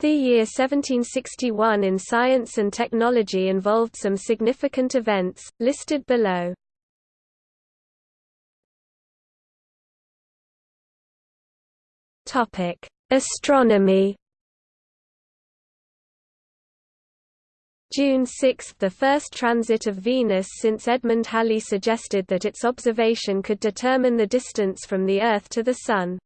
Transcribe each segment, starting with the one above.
The year 1761 in science and technology involved some significant events, listed below. Astronomy June 6 – the first transit of Venus since Edmund Halley suggested that its observation could determine the distance from the Earth to the Sun.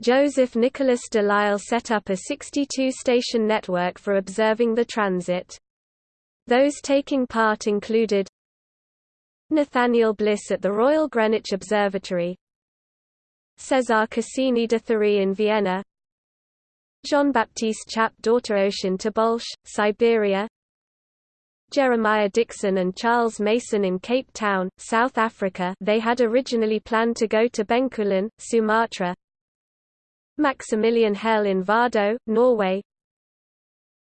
Joseph Nicholas de Lisle set up a 62-station network for observing the transit. Those taking part included Nathaniel Bliss at the Royal Greenwich Observatory César Cassini de Thury in Vienna Jean-Baptiste Chappe d'Auteroche Tobolsk, Siberia Jeremiah Dixon and Charles Mason in Cape Town, South Africa they had originally planned to go to Bencoolen, Sumatra Maximilian Hell in Vardo, Norway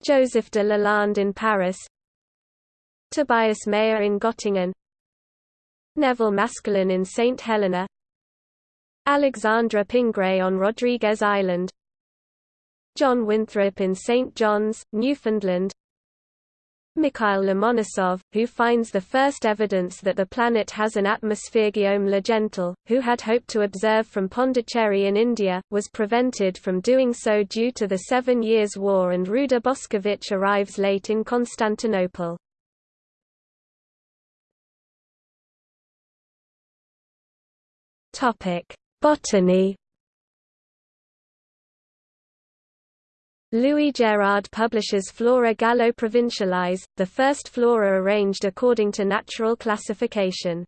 Joseph de Lalande in Paris Tobias Mayer in Göttingen Neville Maskelyne in St. Helena Alexandra Pingré on Rodrigues Island John Winthrop in St. John's, Newfoundland Mikhail Lomonosov, who finds the first evidence that the planet has an atmosphere Guillaume Le Gentil, who had hoped to observe from Pondicherry in India, was prevented from doing so due to the Seven Years' War and Ruđer Bošković arrives late in Constantinople. Botany Louis Gérard publishes Flora Gallo-Provincialis, the first flora arranged according to natural classification.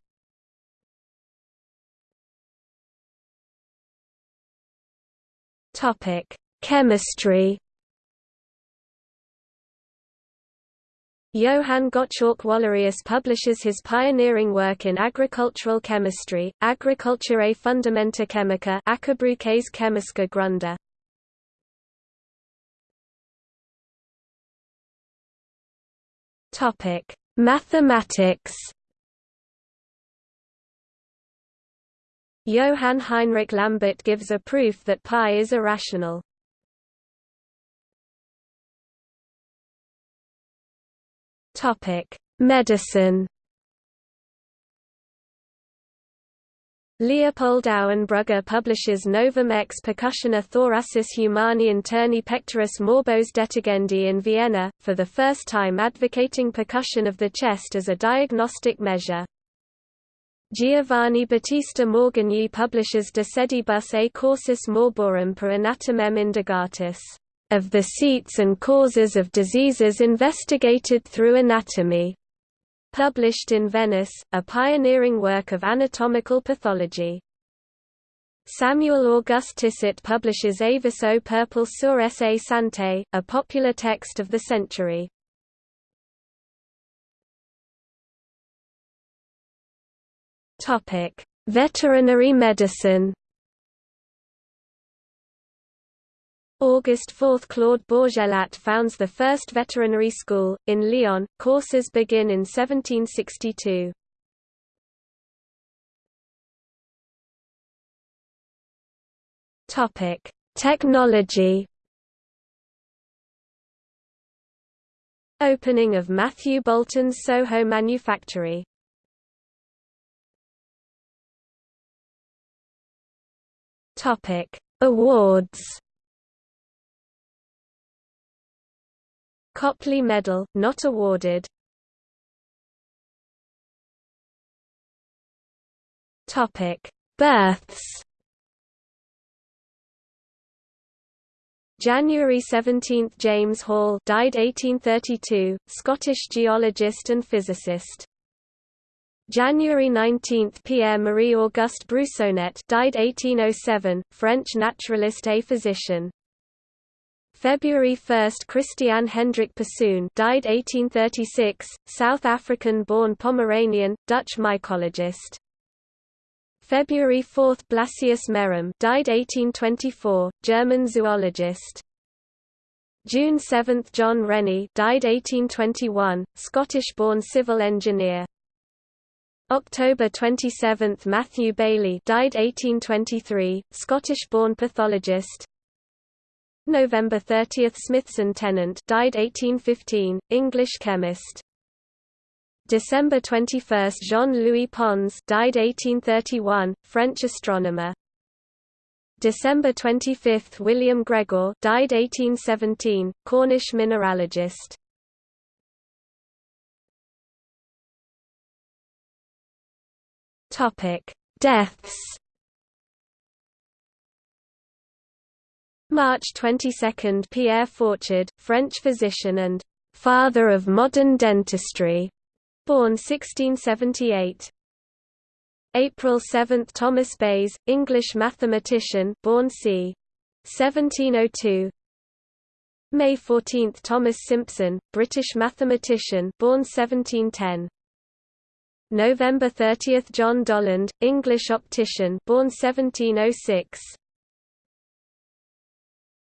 Chemistry Johann Gottschalk Wallerius publishes his pioneering work in agricultural chemistry, Agriculturae Fundamenta Chemica Ackerbruches. Topic: Mathematics. Johann Heinrich Lambert gives a proof that pi is irrational. Topic: Medicine. Leopold Auenbrugger publishes Novum ex percussione thoracis humani interni pectoris morbos detegendi in Vienna, for the first time advocating percussion of the chest as a diagnostic measure. Giovanni Battista Morgagni publishes De sedibus a causis morborum per anatomem indagatus, of the seats and causes of diseases investigated through anatomy published in Venice, a pioneering work of anatomical pathology. Samuel Auguste Tissot publishes Avis au peuple sur sa santé, a popular text of the century. Veterinary medicine August 4 Claude Bourgelat founds the first veterinary school, in Lyon, courses begin in 1762. Technology. Opening of Matthew Boulton's Soho manufactory. Awards Copley Medal, not awarded. Topic: Births. January 17 – James Hall died 1832, Scottish geologist and physicist. January 19 – Pierre-Marie Auguste Broussonnet died 1807, French naturalist a physician. February 1 – Christian Hendrik Persoon died 1836, South African-born Pomeranian, Dutch mycologist. February 4 – Blasius Merrem died 1824, German zoologist. June 7 – John Rennie died 1821, Scottish-born civil engineer. October 27 – Matthew Baillie died 1823, Scottish-born pathologist. November 30 – Smithson Tennant died 1815, English chemist. December 21 – Jean-Louis Pons died 1831, French astronomer. December 25 – William Gregor died 1817, Cornish mineralogist. Topic: Deaths. March 22, Pierre Fauchard, French physician and father of modern dentistry, born 1678. April 7, Thomas Bayes, English mathematician, born c. 1702. May 14, Thomas Simpson, British mathematician, born 1710. November 30 – John Dollond, English optician born 1706